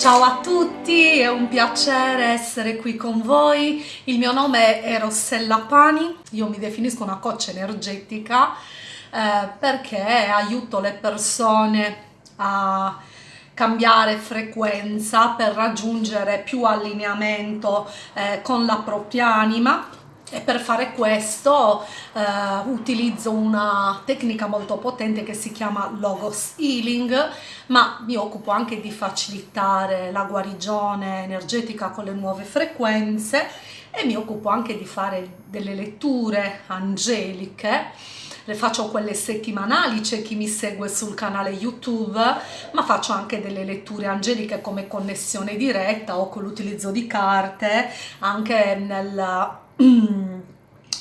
Ciao a tutti, è un piacere essere qui con voi. Il mio nome è Rossella Pani, io mi definisco una coach energetica eh, perché aiuto le persone a cambiare frequenza per raggiungere più allineamento eh, con la propria anima e per fare questo eh, utilizzo una tecnica molto potente che si chiama Logos Healing ma mi occupo anche di facilitare la guarigione energetica con le nuove frequenze e mi occupo anche di fare delle letture angeliche. Le faccio quelle settimanali, c'è chi mi segue sul canale YouTube, ma faccio anche delle letture angeliche come connessione diretta o con l'utilizzo di carte, anche nel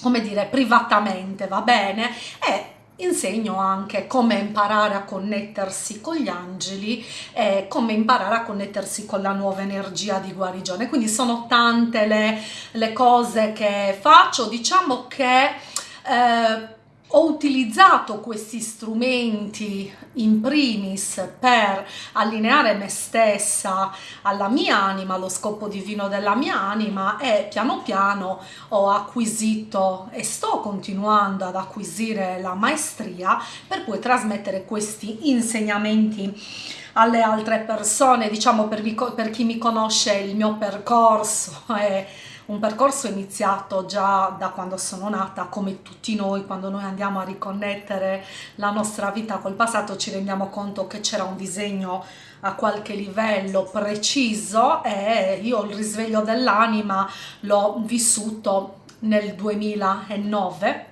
come dire, privatamente, va bene? E insegno anche come imparare a connettersi con gli angeli e come imparare a connettersi con la nuova energia di guarigione. Quindi sono tante le, le cose che faccio, diciamo che... Eh, ho utilizzato questi strumenti in primis per allineare me stessa alla mia anima, allo scopo divino della mia anima e piano piano ho acquisito e sto continuando ad acquisire la maestria per poi trasmettere questi insegnamenti alle altre persone, diciamo per, per chi mi conosce il mio percorso e un percorso iniziato già da quando sono nata, come tutti noi, quando noi andiamo a riconnettere la nostra vita col passato ci rendiamo conto che c'era un disegno a qualche livello preciso e io il risveglio dell'anima l'ho vissuto nel 2009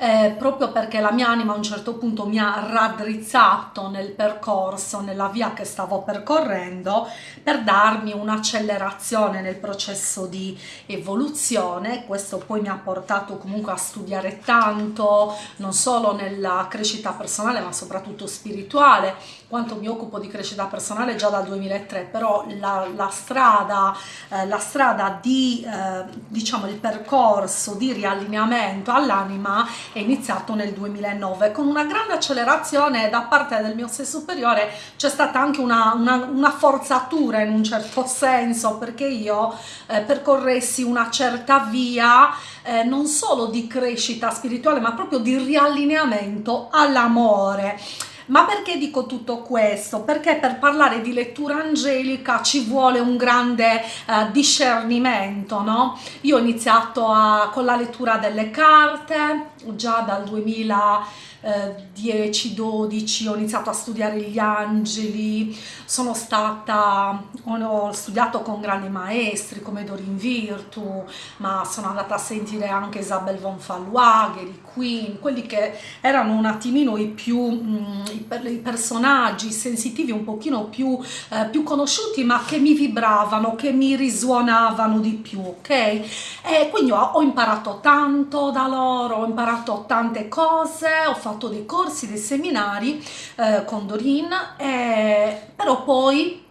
eh, proprio perché la mia anima a un certo punto mi ha raddrizzato nel percorso, nella via che stavo percorrendo per darmi un'accelerazione nel processo di evoluzione, questo poi mi ha portato comunque a studiare tanto, non solo nella crescita personale ma soprattutto spirituale, quanto mi occupo di crescita personale già dal 2003, però la, la strada, eh, la strada di, eh, diciamo, il percorso di riallineamento all'anima è iniziato nel 2009 con una grande accelerazione da parte del mio sé superiore c'è stata anche una, una, una, forzatura in un certo senso perché io eh, percorressi una certa via eh, non solo di crescita spirituale ma proprio di riallineamento all'amore ma perché dico tutto questo? Perché per parlare di lettura angelica ci vuole un grande eh, discernimento, no? Io ho iniziato a, con la lettura delle carte già dal 2000 10-12 ho iniziato a studiare gli angeli, sono stata, ho studiato con grandi maestri come Dorin Virtu, ma sono andata a sentire anche Isabel von Fallois, Queen, quelli che erano un attimino i più, mh, mm, i, personaggi sensitivi un pochino più, eh, più conosciuti ma che mi vibravano, che mi risuonavano di più, ok? E quindi ho, ho imparato tanto da loro, ho imparato tante cose, ho fatto fatto dei corsi, dei seminari eh, con Dorin, eh, però poi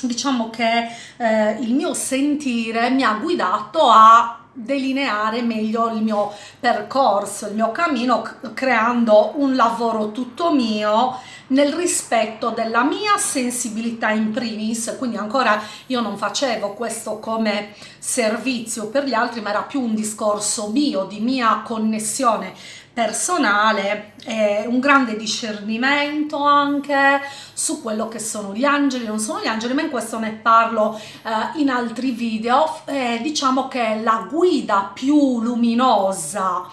diciamo che eh, il mio sentire mi ha guidato a delineare meglio il mio percorso, il mio cammino, creando un lavoro tutto mio nel rispetto della mia sensibilità in primis, quindi ancora io non facevo questo come servizio per gli altri, ma era più un discorso mio, di mia connessione personale e un grande discernimento anche su quello che sono gli angeli, non sono gli angeli, ma in questo ne parlo eh, in altri video. Eh, diciamo che la guida più luminosa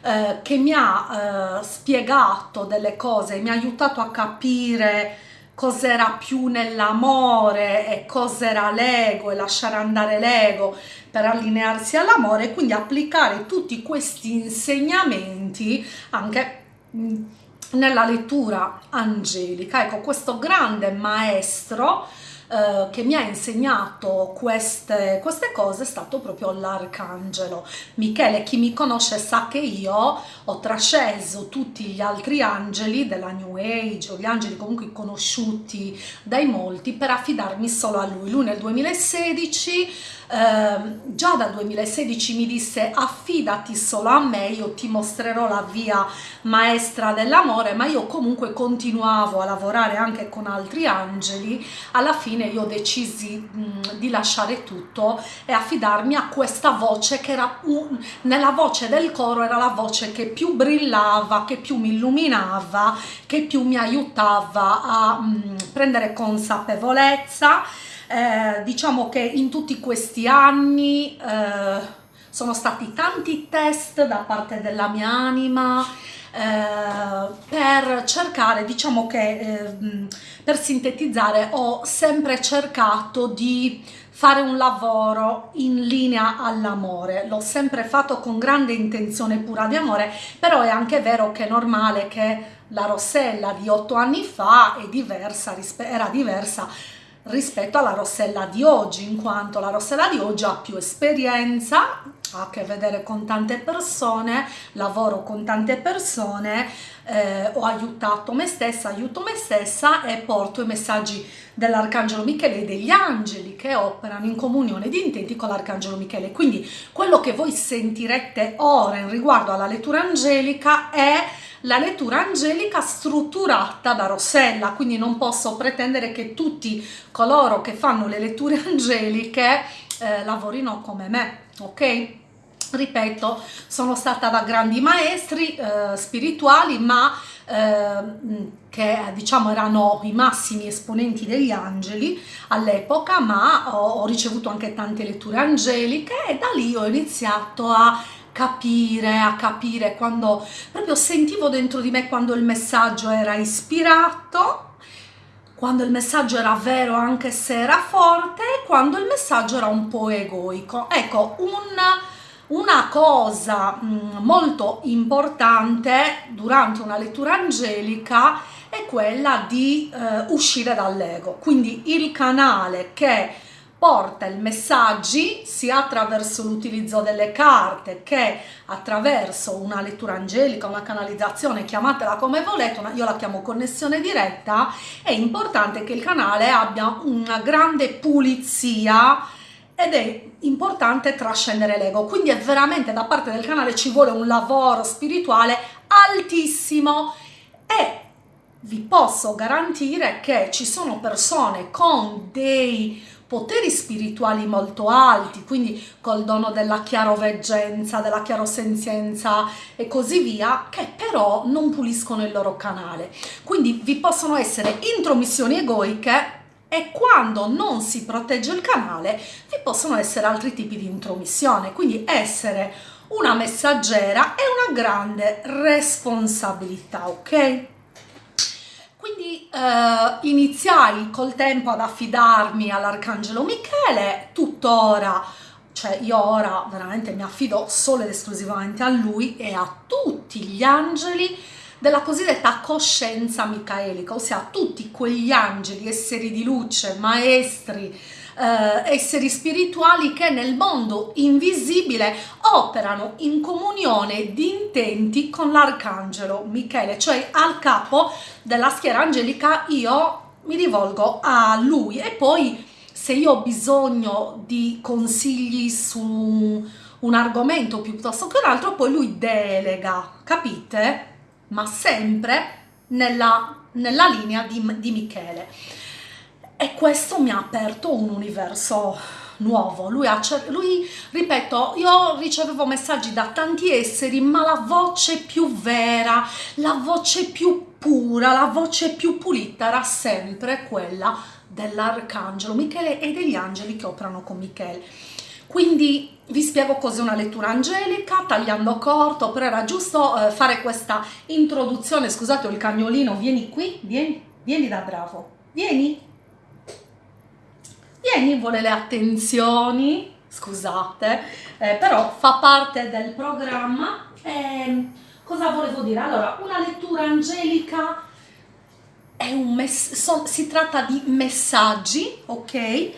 eh, che mi ha eh, spiegato delle cose, mi ha aiutato a capire cos'era più nell'amore e cos'era l'ego e lasciare andare l'ego per allinearsi all'amore e quindi applicare tutti questi insegnamenti anche nella lettura angelica. Ecco, questo grande maestro eh, che mi ha insegnato queste, queste cose è stato proprio l'arcangelo Michele. Chi mi conosce sa che io ho trasceso tutti gli altri angeli della New Age o gli angeli comunque conosciuti dai molti per affidarmi solo a lui. Lui nel 2016 eh, già dal 2016 mi disse affidati solo a me, io ti mostrerò la via maestra dell'amore, ma io comunque continuavo a lavorare anche con altri angeli, alla fine fine io decisi mh, di lasciare tutto e affidarmi a questa voce che era un, nella voce del coro era la voce che più brillava, che più mi illuminava, che più mi aiutava a mh, prendere consapevolezza. Eh, diciamo che in tutti questi anni eh, sono stati tanti test da parte della mia anima, eh, per cercare, diciamo che eh, per sintetizzare ho sempre cercato di fare un lavoro in linea all'amore, l'ho sempre fatto con grande intenzione pura di amore, però è anche vero che è normale che la Rossella di otto anni fa diversa, era diversa rispetto alla Rossella di oggi, in quanto la Rossella di oggi ha più esperienza, ha a che vedere con tante persone, lavoro con tante persone, eh, ho aiutato me stessa, aiuto me stessa e porto i messaggi dell'Arcangelo Michele e degli angeli che operano in comunione di intenti con l'Arcangelo Michele. Quindi quello che voi sentirete ora in riguardo alla lettura angelica è la lettura angelica strutturata da Rossella, quindi non posso pretendere che tutti coloro che fanno le letture angeliche eh, lavorino come me, ok? Ripeto, sono stata da grandi maestri eh, spirituali, ma eh, che diciamo erano i massimi esponenti degli angeli all'epoca, ma ho, ho ricevuto anche tante letture angeliche e da lì ho iniziato a capire, a capire quando proprio sentivo dentro di me quando il messaggio era ispirato quando il messaggio era vero anche se era forte quando il messaggio era un po' egoico. Ecco un una cosa mm, molto importante durante una lettura angelica è quella di eh, uscire dall'ego, quindi il canale che porta i messaggi sia attraverso l'utilizzo delle carte che attraverso una lettura angelica, una canalizzazione, chiamatela come volete, una, io la chiamo connessione diretta, è importante che il canale abbia una grande pulizia ed è importante trascendere l'ego quindi è veramente da parte del canale ci vuole un lavoro spirituale altissimo e vi posso garantire che ci sono persone con dei poteri spirituali molto alti, quindi col dono della chiaroveggenza, della chiarosenzienza e così via, che però non puliscono il loro canale. Quindi vi possono essere intromissioni egoiche e quando non si protegge il canale vi possono essere altri tipi di intromissione, quindi essere una messaggera è una grande responsabilità, ok? Quindi eh, iniziai col tempo ad affidarmi all'Arcangelo Michele, tuttora, cioè io ora veramente mi affido solo ed esclusivamente a lui e a tutti gli angeli della cosiddetta coscienza micaelica, ossia tutti quegli angeli, esseri di luce, maestri, eh, esseri spirituali che nel mondo invisibile operano in comunione di intenti con l'arcangelo Michele, cioè al capo della schiera angelica io mi rivolgo a lui e poi se io ho bisogno di consigli su un argomento piuttosto che un altro poi lui delega, capite? Ma sempre nella, nella linea di, di Michele. E questo mi ha aperto un universo nuovo. Lui, ha, lui, ripeto, io ricevevo messaggi da tanti esseri, ma la voce più vera, la voce più pura, la voce più pulita era sempre quella dell'arcangelo Michele e degli angeli che operano con Michele. Quindi vi spiego cos'è una lettura angelica, tagliando corto, però era giusto eh, fare questa introduzione. Scusate, ho il cagnolino, vieni qui, vieni, vieni da bravo, vieni. Vieni, vuole le attenzioni, scusate, eh, però fa parte del programma. Eh, cosa volevo dire? Allora, una lettura angelica è un mess- so, si tratta di messaggi, ok?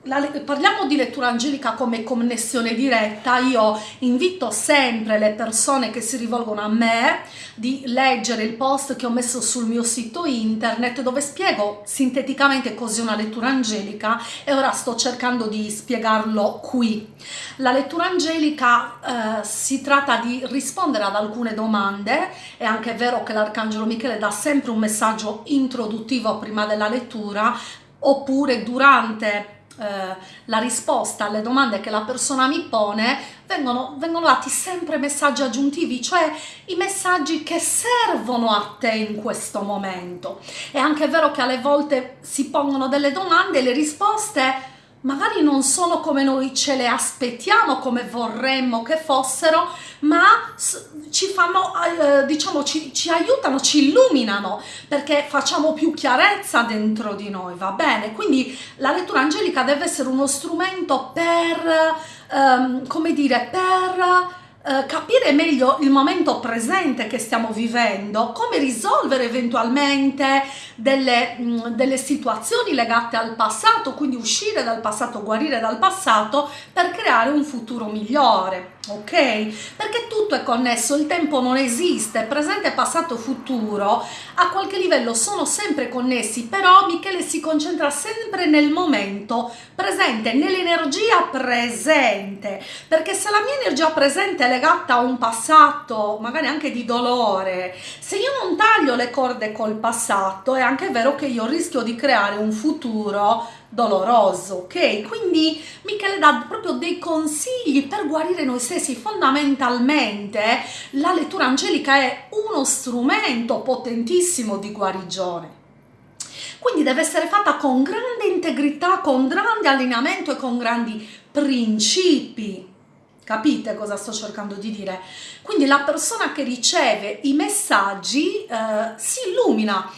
Parliamo di lettura angelica come connessione diretta, io invito sempre le persone che si rivolgono a me di leggere il post che ho messo sul mio sito internet dove spiego sinteticamente cos'è una lettura angelica e ora sto cercando di spiegarlo qui. La lettura angelica eh, si tratta di rispondere ad alcune domande, è anche vero che l'Arcangelo Michele dà sempre un messaggio introduttivo prima della lettura oppure durante eh, la risposta alle domande che la persona mi pone, vengono, vengono dati sempre messaggi aggiuntivi, cioè i messaggi che servono a te in questo momento. È anche vero che alle volte si pongono delle domande e le risposte magari non sono come noi ce le aspettiamo, come vorremmo che fossero, ma ci fanno, eh, diciamo, ci, ci aiutano, ci illuminano, perché facciamo più chiarezza dentro di noi, va bene? Quindi la lettura angelica deve essere uno strumento per, ehm, come dire, per eh, capire meglio il momento presente che stiamo vivendo, come risolvere eventualmente delle, mh, mm, delle situazioni legate al passato, quindi uscire dal passato, guarire dal passato per creare un futuro migliore ok? Perché tutto è connesso, il tempo non esiste, presente, passato, futuro a qualche livello sono sempre connessi, però Michele si concentra sempre nel momento presente, nell'energia presente, perché se la mia energia presente è legata a un passato, magari anche di dolore, se io non taglio le corde col passato, è anche vero che io rischio di creare un futuro doloroso, ok? Quindi Michele dà proprio dei consigli per guarire noi stessi. Fondamentalmente la lettura angelica è uno strumento potentissimo di guarigione. Quindi deve essere fatta con grande integrità, con grande allineamento e con grandi principi. Capite cosa sto cercando di dire? Quindi la persona che riceve i messaggi eh, si illumina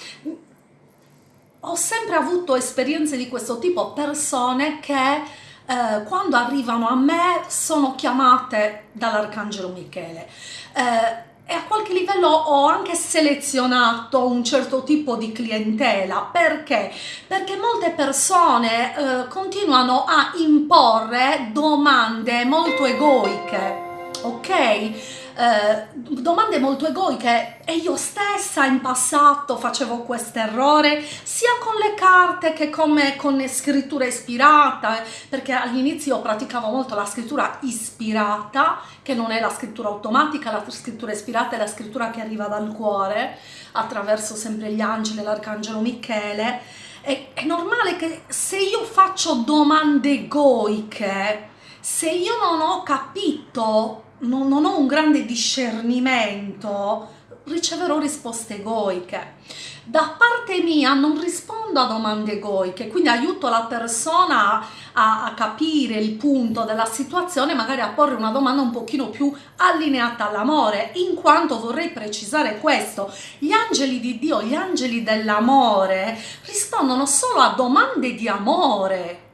ho sempre avuto esperienze di questo tipo, persone che eh, quando arrivano a me sono chiamate dall'Arcangelo Michele. Eh, e a qualche livello ho anche selezionato un certo tipo di clientela perché? Perché molte persone eh, continuano a imporre domande molto egoiche, ok? Eh, domande molto egoiche. E io stessa in passato facevo questo errore sia con le carte che come con scrittura ispirata perché all'inizio praticavo molto la scrittura ispirata che non è la scrittura automatica la scrittura ispirata è la scrittura che arriva dal cuore attraverso sempre gli angeli l'arcangelo Michele. È, è normale che se io faccio domande egoiche se io non ho capito non, non ho un grande discernimento, riceverò risposte egoiche. Da parte mia non rispondo a domande egoiche, quindi aiuto la persona a, a, capire il punto della situazione, magari a porre una domanda un pochino più allineata all'amore, in quanto vorrei precisare questo, gli angeli di Dio, gli angeli dell'amore rispondono solo a domande di amore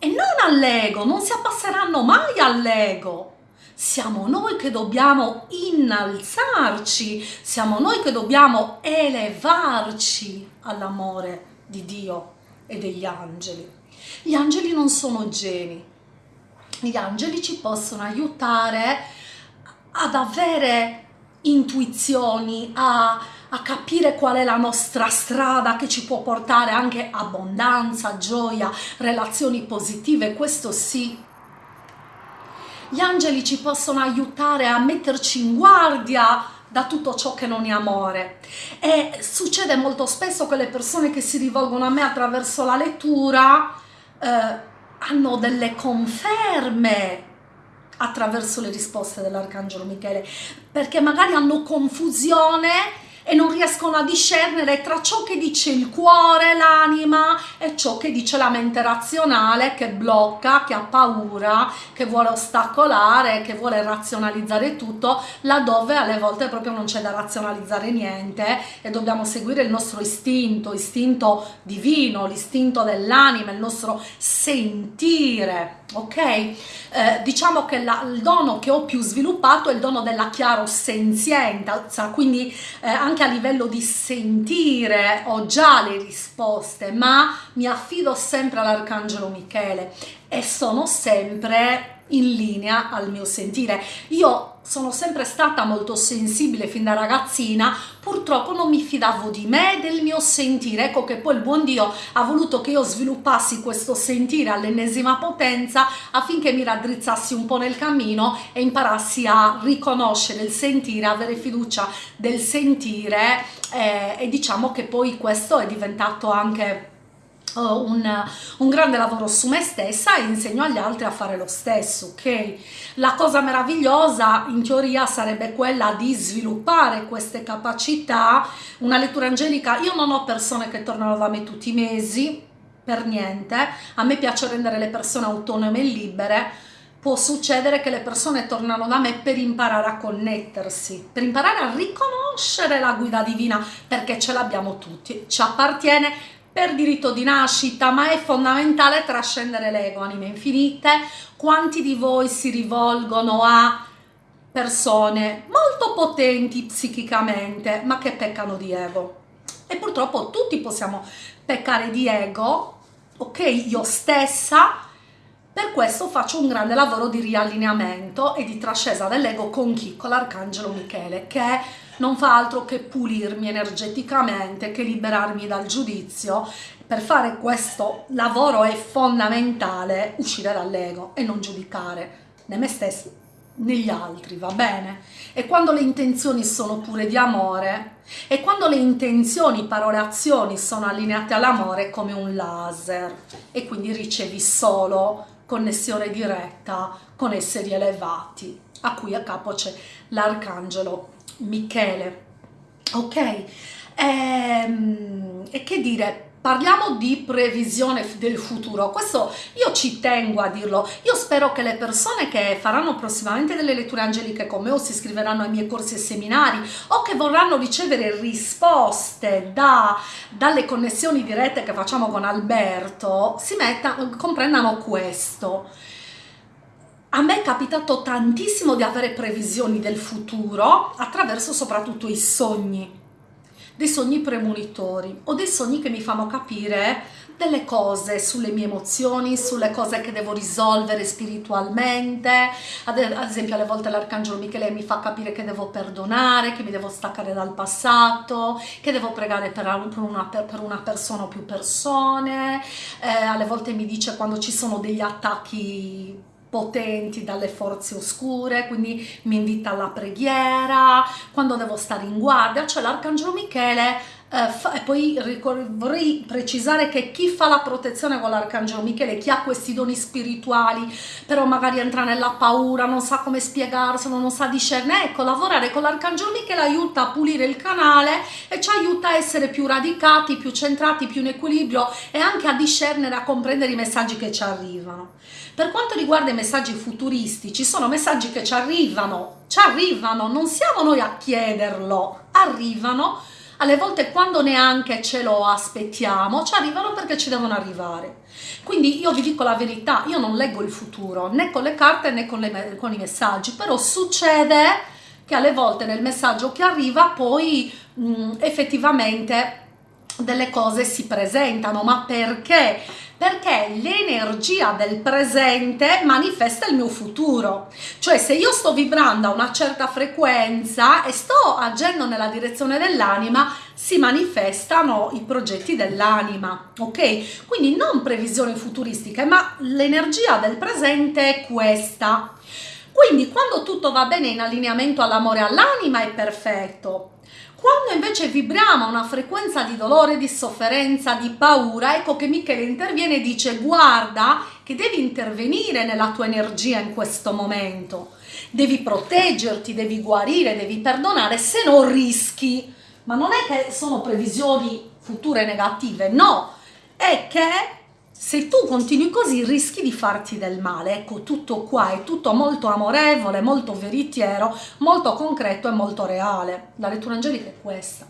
e non all'ego, non si abbasseranno mai all'ego siamo noi che dobbiamo innalzarci, siamo noi che dobbiamo elevarci all'amore di Dio e degli angeli. Gli angeli non sono geni, gli angeli ci possono aiutare ad avere intuizioni, a, a, capire qual è la nostra strada che ci può portare anche abbondanza, gioia, relazioni positive, questo sì, gli angeli ci possono aiutare a metterci in guardia da tutto ciò che non è amore. E succede molto spesso che le persone che si rivolgono a me attraverso la lettura eh, hanno delle conferme attraverso le risposte dell'arcangelo Michele perché magari hanno confusione e non riescono a discernere tra ciò che dice il cuore, l'anima e ciò che dice la mente razionale che blocca, che ha paura, che vuole ostacolare, che vuole razionalizzare tutto, laddove alle volte proprio non c'è da razionalizzare niente e dobbiamo seguire il nostro istinto, istinto divino, l'istinto dell'anima, il nostro sentire ok? Eh, diciamo che la, il dono che ho più sviluppato è il dono della chiarosenzienza, quindi eh, anche a livello di sentire ho già le risposte, ma mi affido sempre all'Arcangelo Michele e sono sempre in linea al mio sentire. Io sono sempre stata molto sensibile fin da ragazzina, purtroppo non mi fidavo di me e del mio sentire. Ecco che poi il buon Dio ha voluto che io sviluppassi questo sentire all'ennesima potenza affinché mi raddrizzassi un po' nel cammino e imparassi a riconoscere il sentire, avere fiducia del sentire eh, e diciamo che poi questo è diventato anche un, un, grande lavoro su me stessa e insegno agli altri a fare lo stesso, ok? La cosa meravigliosa in teoria sarebbe quella di sviluppare queste capacità, una lettura angelica, io non ho persone che tornano da me tutti i mesi, per niente, a me piace rendere le persone autonome e libere, può succedere che le persone tornano da me per imparare a connettersi, per imparare a riconoscere la guida divina, perché ce l'abbiamo tutti, ci appartiene per diritto di nascita, ma è fondamentale trascendere l'ego, anime infinite. Quanti di voi si rivolgono a persone molto potenti psichicamente, ma che peccano di ego? E purtroppo tutti possiamo peccare di ego, ok? Io stessa, per questo faccio un grande lavoro di riallineamento e di trascesa dell'ego con chi? Con l'Arcangelo Michele, che non fa altro che pulirmi energeticamente, che liberarmi dal giudizio. Per fare questo lavoro è fondamentale uscire dall'ego e non giudicare né me né gli altri, va bene? E quando le intenzioni sono pure di amore, e quando le intenzioni, parole, azioni sono allineate all'amore come un laser, e quindi ricevi solo connessione diretta con esseri elevati, a cui a capo c'è l'arcangelo Michele. Ok? Ehm, e che dire, Parliamo di previsione del futuro, questo io ci tengo a dirlo, io spero che le persone che faranno prossimamente delle letture angeliche con me o si iscriveranno ai miei corsi e seminari o che vorranno ricevere risposte da, dalle connessioni dirette che facciamo con Alberto, si mettano, comprendano questo. A me è capitato tantissimo di avere previsioni del futuro attraverso soprattutto i sogni dei sogni premonitori o dei sogni che mi fanno capire delle cose sulle mie emozioni, sulle cose che devo risolvere spiritualmente, ad, esempio alle volte l'arcangelo Michele mi fa capire che devo perdonare, che mi devo staccare dal passato, che devo pregare per una, per una persona o più persone, eh, alle volte mi dice quando ci sono degli attacchi potenti dalle forze oscure, quindi mi invita alla preghiera, quando devo stare in guardia, cioè l'Arcangelo Michele Uh, e poi vorrei precisare che chi fa la protezione con l'Arcangelo Michele, chi ha questi doni spirituali, però magari entra nella paura, non sa come spiegarselo, non sa discernere, ecco, lavorare con l'Arcangelo Michele aiuta a pulire il canale e ci aiuta a essere più radicati, più centrati, più in equilibrio e anche a discernere, a comprendere i messaggi che ci arrivano. Per quanto riguarda i messaggi futuristici, sono messaggi che ci arrivano, ci arrivano, non siamo noi a chiederlo, arrivano, alle volte quando neanche ce lo aspettiamo, ci arrivano perché ci devono arrivare. Quindi io vi dico la verità, io non leggo il futuro, né con le carte né con, le, con i messaggi, però succede che alle volte nel messaggio che arriva poi mh, effettivamente delle cose si presentano, ma perché? Perché l'energia del presente manifesta il mio futuro. Cioè se io sto vibrando a una certa frequenza e sto agendo nella direzione dell'anima, si manifestano i progetti dell'anima, ok? Quindi non previsioni futuristiche, ma l'energia del presente è questa. Quindi quando tutto va bene in allineamento all'amore all'anima è perfetto, quando invece vibriamo a una frequenza di dolore, di sofferenza, di paura, ecco che Michele interviene e dice guarda che devi intervenire nella tua energia in questo momento, devi proteggerti, devi guarire, devi perdonare, se no rischi. Ma non è che sono previsioni future negative, no, è che se tu continui così rischi di farti del male. Ecco, tutto qua è tutto molto amorevole, molto veritiero, molto concreto e molto reale. La lettura angelica è questa.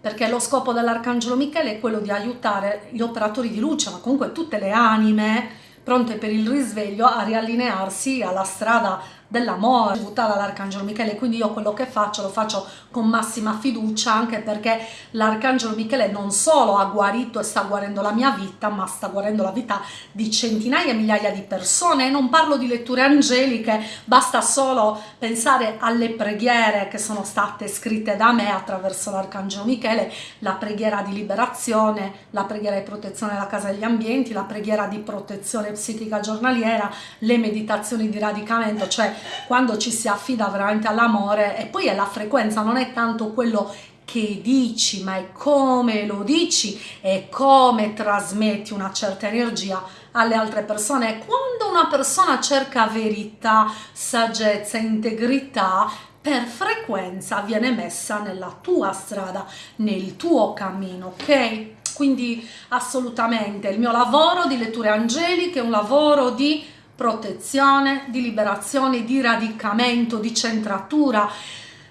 Perché lo scopo dell'Arcangelo Michele è quello di aiutare gli operatori di luce, ma comunque tutte le anime pronte per il risveglio a riallinearsi alla strada dell'amore ricevuta dall'Arcangelo Michele, quindi io quello che faccio lo faccio con massima fiducia anche perché l'Arcangelo Michele non solo ha guarito e sta guarendo la mia vita, ma sta guarendo la vita di centinaia e migliaia di persone, non parlo di letture angeliche, basta solo pensare alle preghiere che sono state scritte da me attraverso l'Arcangelo Michele, la preghiera di liberazione, la preghiera di protezione della casa degli ambienti, la preghiera di protezione psichica giornaliera, le meditazioni di radicamento, cioè quando ci si affida veramente all'amore e poi è la frequenza, non è tanto quello che dici, ma è come lo dici e come trasmetti una certa energia alle altre persone. Quando una persona cerca verità, saggezza, integrità, per frequenza viene messa nella tua strada, nel tuo cammino, ok? Quindi assolutamente il mio lavoro di letture angeliche è un lavoro di protezione, di liberazione, di radicamento, di centratura.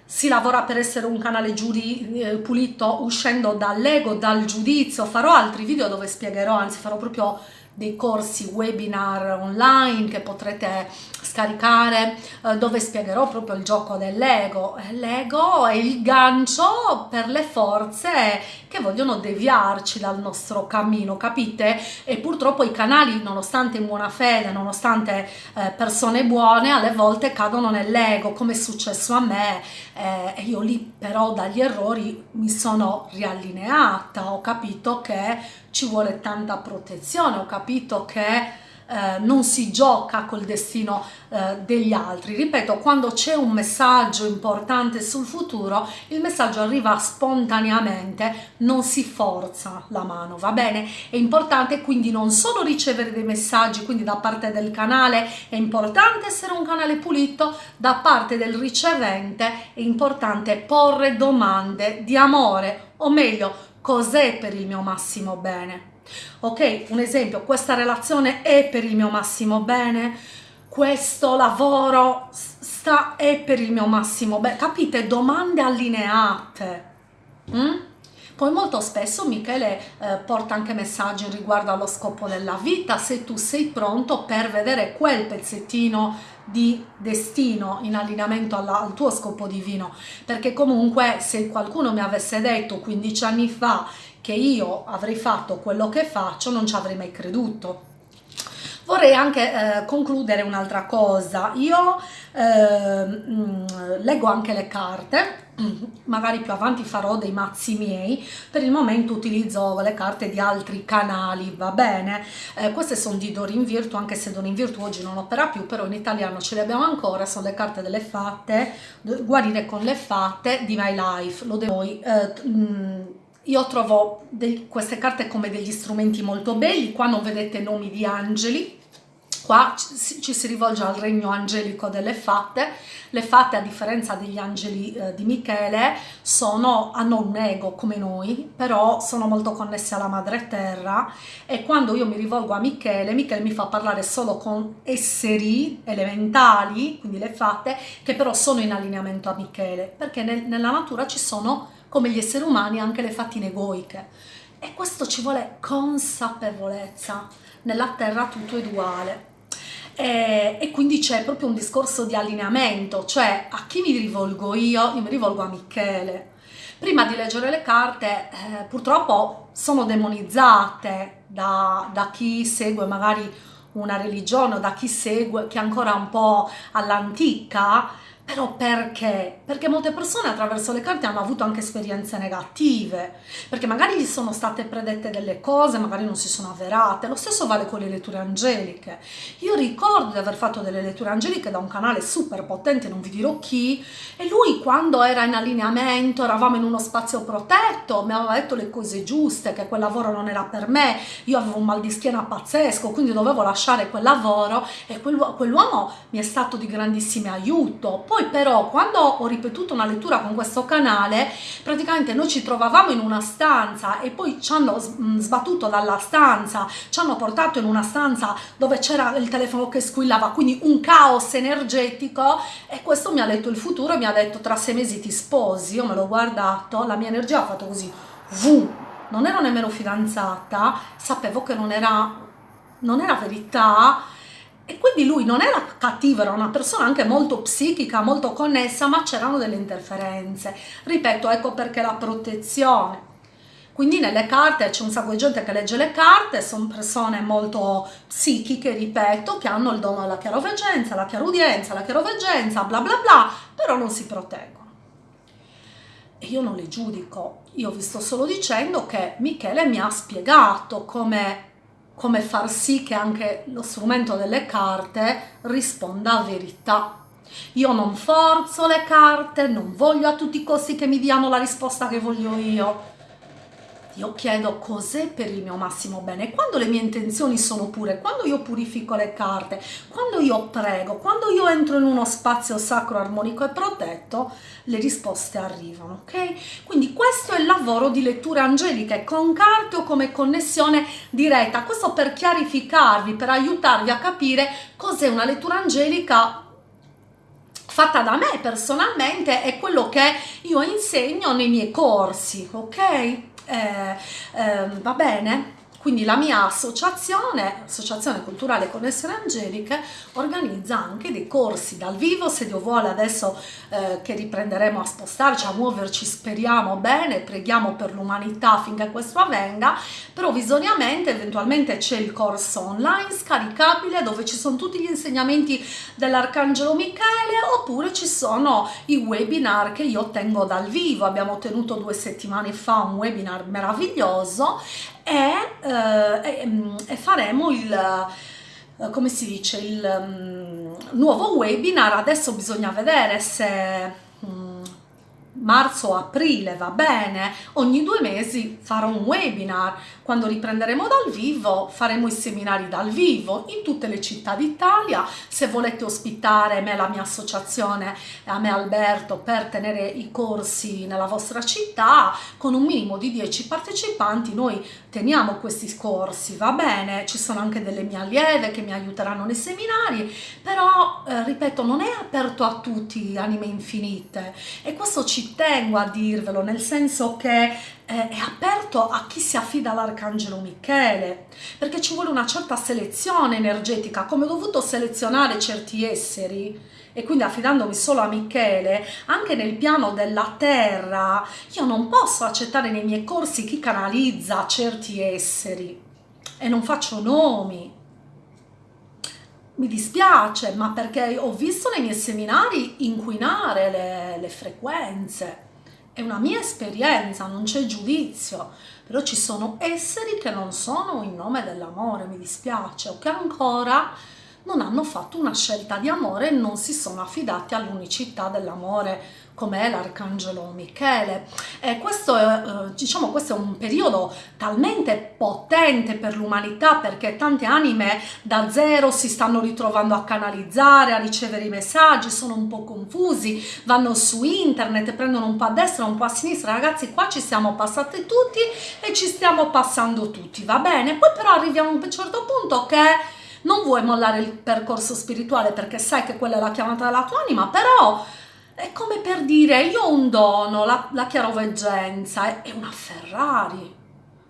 Si lavora per essere un canale giudi, eh, pulito uscendo dall'ego, dal giudizio. Farò altri video dove spiegherò, anzi farò proprio dei corsi webinar online che potrete scaricare eh, dove spiegherò proprio il gioco dell'ego. L'ego è il gancio per le forze che vogliono deviarci dal nostro cammino, capite? E purtroppo i canali, nonostante in buona fede, nonostante eh, persone buone, alle volte cadono nell'ego, come è successo a me. Eh, io lì però dagli errori mi sono riallineata, ho capito che ci vuole tanta protezione, ho capito che eh, non si gioca col destino eh, degli altri. Ripeto, quando c'è un messaggio importante sul futuro, il messaggio arriva spontaneamente, non si forza la mano, va bene? È importante quindi non solo ricevere dei messaggi, quindi da parte del canale, è importante essere un canale pulito, da parte del ricevente è importante porre domande di amore, o meglio, cos'è per il mio massimo bene. Ok, un esempio, questa relazione è per il mio massimo bene, questo lavoro sta, è per il mio massimo bene, capite? Domande allineate. Mm? Poi molto spesso Michele eh, porta anche messaggi riguardo allo scopo della vita, se tu sei pronto per vedere quel pezzettino di destino in allineamento alla, al tuo scopo divino. Perché comunque se qualcuno mi avesse detto 15 anni fa che io avrei fatto quello che faccio non ci avrei mai creduto. Vorrei anche eh, concludere un'altra cosa. Io eh, mh, leggo anche le carte magari più avanti farò dei mazzi miei. Per il momento utilizzo le carte di altri canali va bene? Eh, queste sono di Dorin Virtu anche se Dorin Virtu oggi non opera più però in italiano ce le abbiamo ancora sono le carte delle fatte guarire con le fatte di My Life lo devo eh, io trovo queste carte come degli strumenti molto belli qua non vedete nomi di angeli Qua ci si rivolge al regno angelico delle fatte. Le fatte, a differenza degli angeli eh, di Michele, sono, hanno un ego come noi, però sono molto connesse alla madre terra e quando io mi rivolgo a Michele, Michele mi fa parlare solo con esseri elementali, quindi le fatte, che però sono in allineamento a Michele, perché nel, nella natura ci sono, come gli esseri umani, anche le fattine egoiche. E questo ci vuole consapevolezza. Nella terra tutto è duale e, e quindi c'è proprio un discorso di allineamento, cioè a chi mi rivolgo io? Io mi rivolgo a Michele. Prima di leggere le carte eh, purtroppo sono demonizzate da, da chi segue magari una religione o da chi segue, che è ancora un po' all'antica, però perché? Perché molte persone attraverso le carte hanno avuto anche esperienze negative, perché magari gli sono state predette delle cose, magari non si sono avverate. Lo stesso vale con le letture angeliche. Io ricordo di aver fatto delle letture angeliche da un canale super potente, non vi dirò chi, e lui quando era in allineamento, eravamo in uno spazio protetto, mi aveva detto le cose giuste, che quel lavoro non era per me, io avevo un mal di schiena pazzesco, quindi dovevo lasciare quel lavoro e quell'uomo mi è stato di grandissimo aiuto poi però quando ho ripetuto una lettura con questo canale, praticamente noi ci trovavamo in una stanza e poi ci hanno mm, sbattuto dalla stanza, ci hanno portato in una stanza dove c'era il telefono che squillava, quindi un caos energetico e questo mi ha letto il futuro e mi ha detto tra sei mesi ti sposi, io me l'ho guardato, la mia energia ha fatto così, Vum. non ero nemmeno fidanzata, sapevo che non era, non era verità, e quindi lui non era cattivo, era una persona anche molto psichica, molto connessa, ma c'erano delle interferenze. Ripeto, ecco perché la protezione. Quindi nelle carte c'è un sacco di gente che legge le carte, sono persone molto psichiche, ripeto, che hanno il dono della chiaroveggenza, la chiarudienza, la chiaroveggenza, bla bla bla, però non si proteggono. E io non le giudico, io vi sto solo dicendo che Michele mi ha spiegato come come far sì che anche lo strumento delle carte risponda a verità. Io non forzo le carte, non voglio a tutti i costi che mi diano la risposta che voglio io io chiedo cos'è per il mio massimo bene. Quando le mie intenzioni sono pure, quando io purifico le carte, quando io prego, quando io entro in uno spazio sacro, armonico e protetto, le risposte arrivano, ok? Quindi questo è il lavoro di letture angeliche con carte o come connessione diretta. Questo per chiarificarvi, per aiutarvi a capire cos'è una lettura angelica fatta da me personalmente e quello che io insegno nei miei corsi, ok? Eh, eh, va bene? Quindi la mia associazione, Associazione Culturale Connessione Angeliche, organizza anche dei corsi dal vivo, se Dio vuole adesso eh, che riprenderemo a spostarci, a muoverci, speriamo bene, preghiamo per l'umanità finché questo avvenga, provvisoriamente eventualmente c'è il corso online scaricabile dove ci sono tutti gli insegnamenti dell'Arcangelo Michele oppure ci sono i webinar che io tengo dal vivo, abbiamo tenuto due settimane fa un webinar meraviglioso e, eh, mm, e faremo il eh, come si dice il um, nuovo webinar. Adesso bisogna vedere se um, marzo-aprile va bene, ogni due mesi farò un webinar, quando riprenderemo dal vivo faremo i seminari dal vivo in tutte le città d'Italia, se volete ospitare me, la mia associazione, a me Alberto, per tenere i corsi nella vostra città, con un minimo di 10 partecipanti noi teniamo questi corsi, va bene, ci sono anche delle mie allieve che mi aiuteranno nei seminari, però eh, ripeto non è aperto a tutti anime infinite. E questo ci tengo a dirvelo, nel senso che eh, è aperto a chi si affida all'Arcangelo Michele, perché ci vuole una certa selezione energetica, come ho dovuto selezionare certi esseri, e quindi affidandomi solo a Michele, anche nel piano della terra, io non posso accettare nei miei corsi chi canalizza certi esseri e non faccio nomi. Mi dispiace, ma perché ho visto nei miei seminari inquinare le, le frequenze. È una mia esperienza, non c'è giudizio, però ci sono esseri che non sono in nome dell'amore, mi dispiace, o che ancora non hanno fatto una scelta di amore e non si sono affidati all'unicità dell'amore come l'arcangelo Michele. E questo, è, eh, diciamo, questo è un periodo talmente potente per l'umanità perché tante anime da zero si stanno ritrovando a canalizzare, a ricevere i messaggi, sono un po' confusi, vanno su internet, prendono un po' a destra, un po' a sinistra. Ragazzi, qua ci siamo passati tutti e ci stiamo passando tutti, va bene? Poi però arriviamo a un certo punto che non vuoi mollare il percorso spirituale perché sai che quella è la chiamata della tua anima, però è come per dire io ho un dono, la, la chiaroveggenza, è, una Ferrari.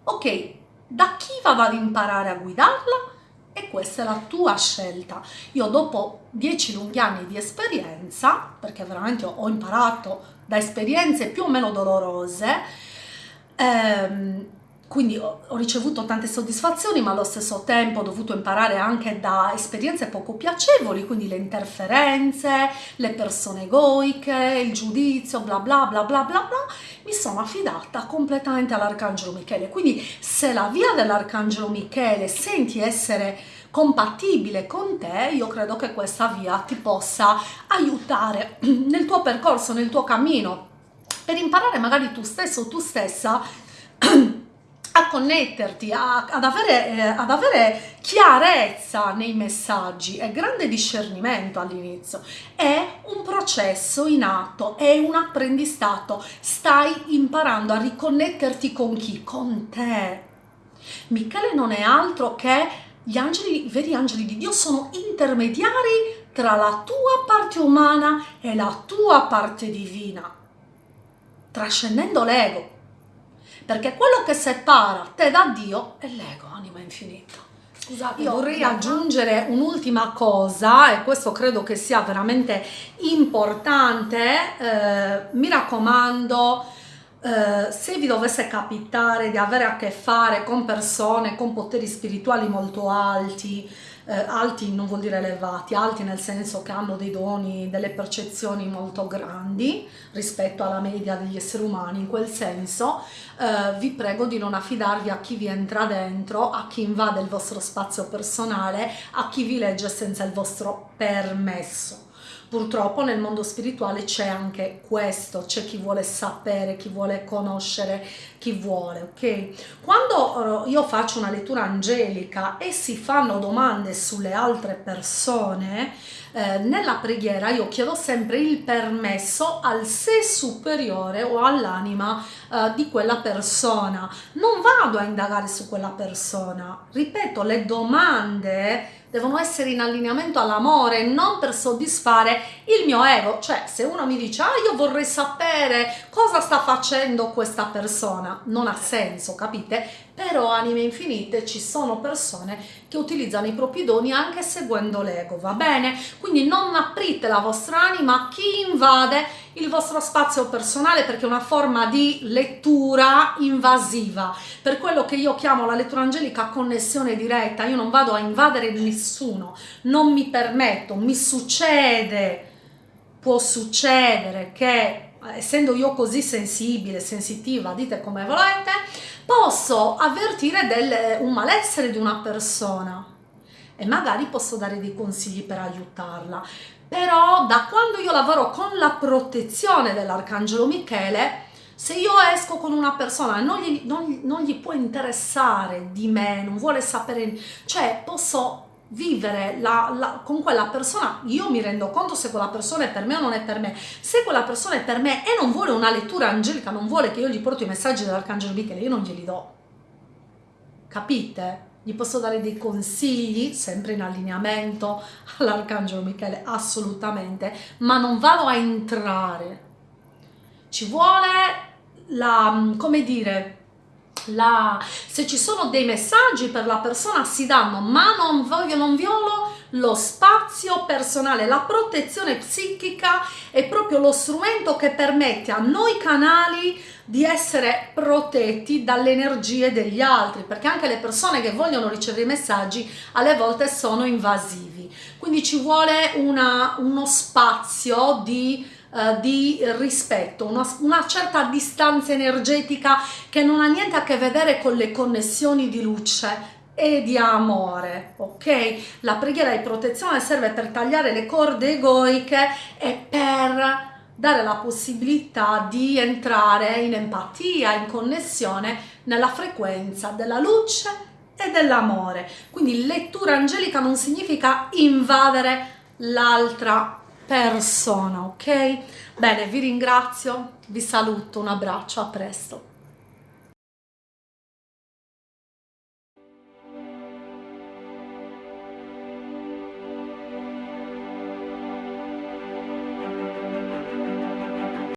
Ok, da chi vado ad imparare a guidarla? E questa è la tua scelta. Io dopo dieci lunghi anni di esperienza, perché veramente ho imparato da esperienze più o meno dolorose, ehm, quindi ho, ricevuto tante soddisfazioni ma allo stesso tempo ho dovuto imparare anche da esperienze poco piacevoli quindi le interferenze le persone egoiche il giudizio bla bla bla bla bla bla mi sono affidata completamente all'arcangelo Michele. Quindi se la via dell'arcangelo Michele senti essere compatibile con te io credo che questa via ti possa aiutare nel tuo percorso nel tuo cammino per imparare magari tu stesso o tu stessa a connetterti, a, ad, avere, eh, ad, avere, chiarezza nei messaggi e grande discernimento all'inizio. È un processo in atto, è un apprendistato. Stai imparando a riconnetterti con chi? Con te. Michele non è altro che gli angeli, i veri angeli di Dio sono intermediari tra la tua parte umana e la tua parte divina, trascendendo l'ego perché quello che separa te da Dio è l'ego, anima infinita. Scusate, io vorrei aggiungere un'ultima cosa e questo credo che sia veramente importante, eh, mi raccomando, eh, se vi dovesse capitare di avere a che fare con persone con poteri spirituali molto alti, eh, alti non vuol dire elevati, alti nel senso che hanno dei doni, delle percezioni molto grandi rispetto alla media degli esseri umani, in quel senso eh, vi prego di non affidarvi a chi vi entra dentro, a chi invade il vostro spazio personale, a chi vi legge senza il vostro permesso Purtroppo nel mondo spirituale c'è anche questo, c'è chi vuole sapere, chi vuole conoscere, chi vuole, ok? Quando eh, io faccio una lettura angelica e si fanno domande sulle altre persone, eh, nella preghiera io chiedo sempre il permesso al sé superiore o all'anima eh, di quella persona. Non vado a indagare su quella persona. Ripeto, le domande devono essere in allineamento all'amore, non per soddisfare il mio ego. Cioè, se uno mi dice, ah, io vorrei sapere cosa sta facendo questa persona, non ha senso, capite? Però, anime infinite, ci sono persone che utilizzano i propri doni anche seguendo l'ego, va bene? Quindi non aprite la vostra anima a chi invade il vostro spazio personale perché è una forma di lettura invasiva. Per quello che io chiamo la lettura angelica connessione diretta, io non vado a invadere nessuno, non mi permetto, mi succede, può succedere che essendo io così sensibile, sensitiva, dite come volete, posso avvertire del, un malessere di una persona e magari posso dare dei consigli per aiutarla. Però da quando io lavoro con la protezione dell'Arcangelo Michele, se io esco con una persona e non non, non gli può interessare di me, non vuole sapere, cioè posso vivere la, la, con quella persona, io mi rendo conto se quella persona è per me o non è per me. Se quella persona è per me e non vuole una lettura angelica, non vuole che io gli porti i messaggi dell'Arcangelo Michele, io non glieli do. Capite? gli posso dare dei consigli, sempre in allineamento all'Arcangelo Michele, assolutamente, ma non vado a entrare. Ci vuole la, come dire, la, se ci sono dei messaggi per la persona si danno, ma non voglio, non violo lo spazio personale, la protezione psichica è proprio lo strumento che permette a noi canali di essere protetti dalle energie degli altri, perché anche le persone che vogliono ricevere i messaggi alle volte sono invasivi. Quindi ci vuole una, uno spazio di Uh, di rispetto, una, una, certa distanza energetica che non ha niente a che vedere con le connessioni di luce e di amore, ok? La preghiera di protezione serve per tagliare le corde egoiche e per dare la possibilità di entrare in empatia, in connessione nella frequenza della luce e dell'amore. Quindi lettura angelica non significa invadere l'altra persona, ok? Bene, vi ringrazio, vi saluto, un abbraccio, a presto.